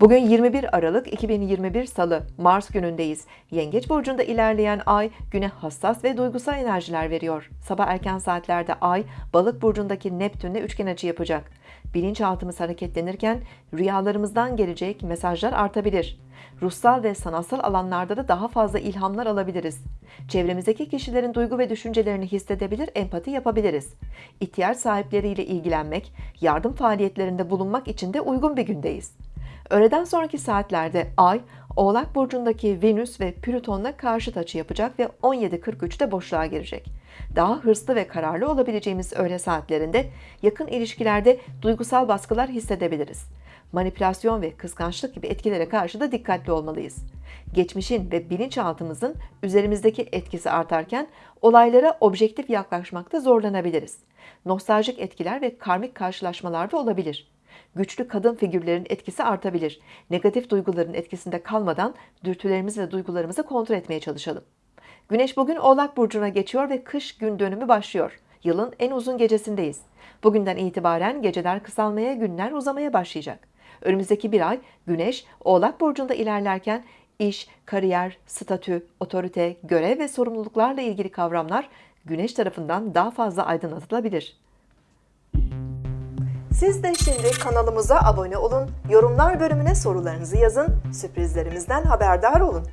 Bugün 21 Aralık 2021 Salı, Mars günündeyiz. Yengeç burcunda ilerleyen ay güne hassas ve duygusal enerjiler veriyor. Sabah erken saatlerde ay Balık burcundaki Neptün'le üçgen açı yapacak. Bilinçaltımız hareketlenirken rüyalarımızdan gelecek mesajlar artabilir. Ruhsal ve sanatsal alanlarda da daha fazla ilhamlar alabiliriz. Çevremizdeki kişilerin duygu ve düşüncelerini hissedebilir, empati yapabiliriz. İhtiyaç sahipleriyle ilgilenmek, yardım faaliyetlerinde bulunmak için de uygun bir gündeyiz. Öğleden sonraki saatlerde Ay, Oğlak Burcu'ndaki Venüs ve Plüton'la karşıt açı yapacak ve 17.43'te boşluğa girecek. Daha hırslı ve kararlı olabileceğimiz öğle saatlerinde yakın ilişkilerde duygusal baskılar hissedebiliriz. Manipülasyon ve kıskançlık gibi etkilere karşı da dikkatli olmalıyız. Geçmişin ve bilinçaltımızın üzerimizdeki etkisi artarken olaylara objektif yaklaşmakta zorlanabiliriz. Nostaljik etkiler ve karmik karşılaşmalar da olabilir güçlü kadın figürlerin etkisi artabilir. Negatif duyguların etkisinde kalmadan dürtülerimizi ve duygularımızı kontrol etmeye çalışalım. Güneş bugün Oğlak Burcu'na geçiyor ve kış gün dönümü başlıyor. Yılın en uzun gecesindeyiz. Bugünden itibaren geceler kısalmaya, günler uzamaya başlayacak. Önümüzdeki bir ay Güneş Oğlak Burcu'nda ilerlerken iş, kariyer, statü, otorite, görev ve sorumluluklarla ilgili kavramlar Güneş tarafından daha fazla aydınlatılabilir. Siz de şimdi kanalımıza abone olun, yorumlar bölümüne sorularınızı yazın, sürprizlerimizden haberdar olun.